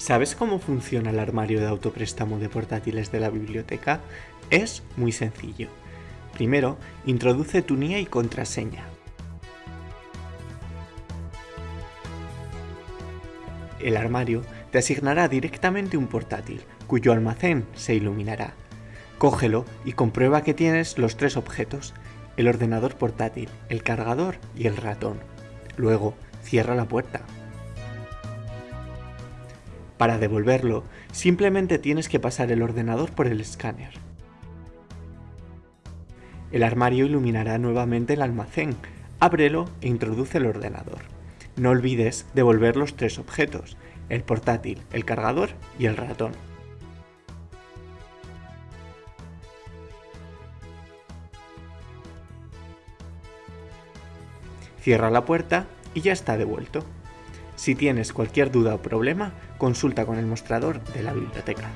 ¿Sabes cómo funciona el armario de autopréstamo de portátiles de la biblioteca? Es muy sencillo. Primero, introduce tu NIA y contraseña. El armario te asignará directamente un portátil, cuyo almacén se iluminará. Cógelo y comprueba que tienes los tres objetos, el ordenador portátil, el cargador y el ratón. Luego, cierra la puerta. Para devolverlo, simplemente tienes que pasar el ordenador por el escáner. El armario iluminará nuevamente el almacén. Ábrelo e introduce el ordenador. No olvides devolver los tres objetos, el portátil, el cargador y el ratón. Cierra la puerta y ya está devuelto. Si tienes cualquier duda o problema, consulta con el mostrador de la biblioteca.